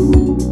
you